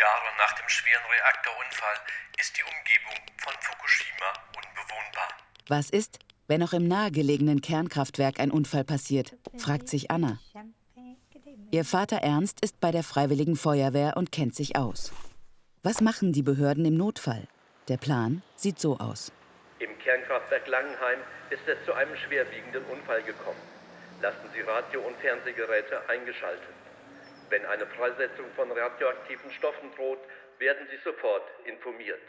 Jahre nach dem schweren Reaktorunfall ist die Umgebung von Fukushima unbewohnbar. Was ist, wenn auch im nahegelegenen Kernkraftwerk ein Unfall passiert, fragt sich Anna. Ihr Vater Ernst ist bei der Freiwilligen Feuerwehr und kennt sich aus. Was machen die Behörden im Notfall? Der Plan sieht so aus. Im Kernkraftwerk Langenheim ist es zu einem schwerwiegenden Unfall gekommen. Lassen Sie Radio- und Fernsehgeräte eingeschaltet. Wenn eine Freisetzung von radioaktiven Stoffen droht, werden Sie sofort informiert.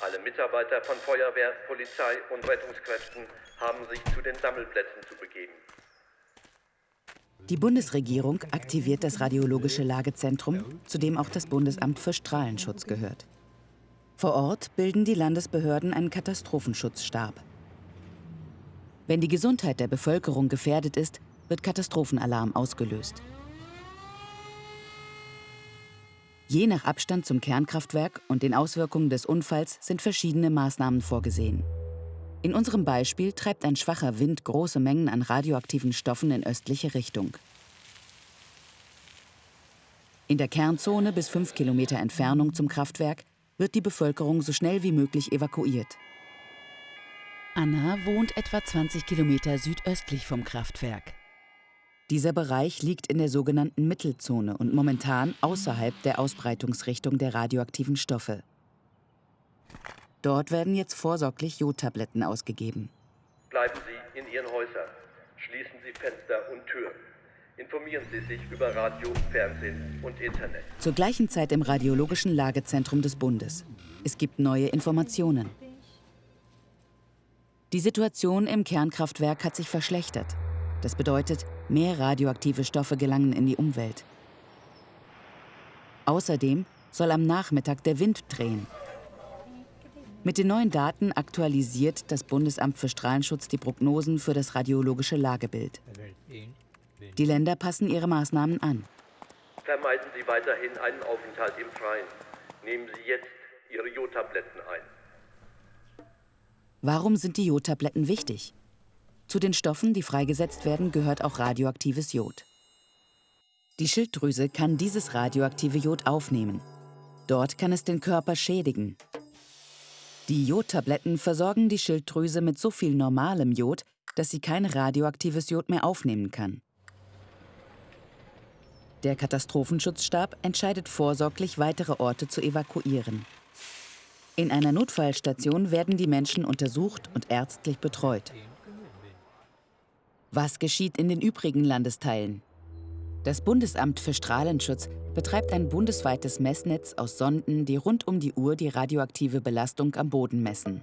Alle Mitarbeiter von Feuerwehr, Polizei und Rettungskräften haben sich zu den Sammelplätzen zu begeben. Die Bundesregierung aktiviert das radiologische Lagezentrum, zu dem auch das Bundesamt für Strahlenschutz gehört. Vor Ort bilden die Landesbehörden einen Katastrophenschutzstab. Wenn die Gesundheit der Bevölkerung gefährdet ist, wird Katastrophenalarm ausgelöst. Je nach Abstand zum Kernkraftwerk und den Auswirkungen des Unfalls sind verschiedene Maßnahmen vorgesehen. In unserem Beispiel treibt ein schwacher Wind große Mengen an radioaktiven Stoffen in östliche Richtung. In der Kernzone bis 5 Kilometer Entfernung zum Kraftwerk wird die Bevölkerung so schnell wie möglich evakuiert. Anna wohnt etwa 20 Kilometer südöstlich vom Kraftwerk. Dieser Bereich liegt in der sogenannten Mittelzone und momentan außerhalb der Ausbreitungsrichtung der radioaktiven Stoffe. Dort werden jetzt vorsorglich Jodtabletten ausgegeben. Bleiben Sie in Ihren Häusern. Schließen Sie Fenster und Türen. Informieren Sie sich über Radio, Fernsehen und Internet. Zur gleichen Zeit im Radiologischen Lagezentrum des Bundes. Es gibt neue Informationen. Die Situation im Kernkraftwerk hat sich verschlechtert. Das bedeutet, mehr radioaktive Stoffe gelangen in die Umwelt. Außerdem soll am Nachmittag der Wind drehen. Mit den neuen Daten aktualisiert das Bundesamt für Strahlenschutz die Prognosen für das radiologische Lagebild. Die Länder passen ihre Maßnahmen an. Vermeiden Sie weiterhin einen Aufenthalt im Freien. Nehmen Sie jetzt Ihre Jodtabletten ein. Warum sind die Jodtabletten wichtig? Zu den Stoffen, die freigesetzt werden, gehört auch radioaktives Jod. Die Schilddrüse kann dieses radioaktive Jod aufnehmen. Dort kann es den Körper schädigen. Die Jodtabletten versorgen die Schilddrüse mit so viel normalem Jod, dass sie kein radioaktives Jod mehr aufnehmen kann. Der Katastrophenschutzstab entscheidet vorsorglich, weitere Orte zu evakuieren. In einer Notfallstation werden die Menschen untersucht und ärztlich betreut. Was geschieht in den übrigen Landesteilen? Das Bundesamt für Strahlenschutz betreibt ein bundesweites Messnetz aus Sonden, die rund um die Uhr die radioaktive Belastung am Boden messen.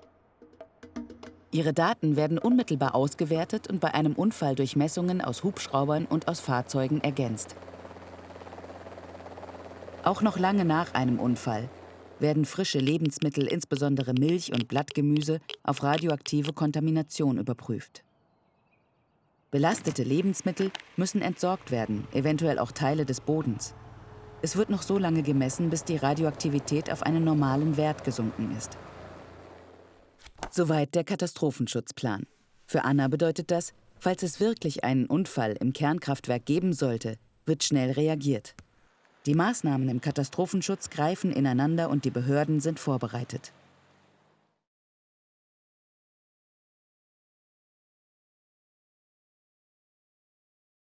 Ihre Daten werden unmittelbar ausgewertet und bei einem Unfall durch Messungen aus Hubschraubern und aus Fahrzeugen ergänzt. Auch noch lange nach einem Unfall werden frische Lebensmittel, insbesondere Milch und Blattgemüse, auf radioaktive Kontamination überprüft. Belastete Lebensmittel müssen entsorgt werden, eventuell auch Teile des Bodens. Es wird noch so lange gemessen, bis die Radioaktivität auf einen normalen Wert gesunken ist. Soweit der Katastrophenschutzplan. Für Anna bedeutet das, falls es wirklich einen Unfall im Kernkraftwerk geben sollte, wird schnell reagiert. Die Maßnahmen im Katastrophenschutz greifen ineinander und die Behörden sind vorbereitet.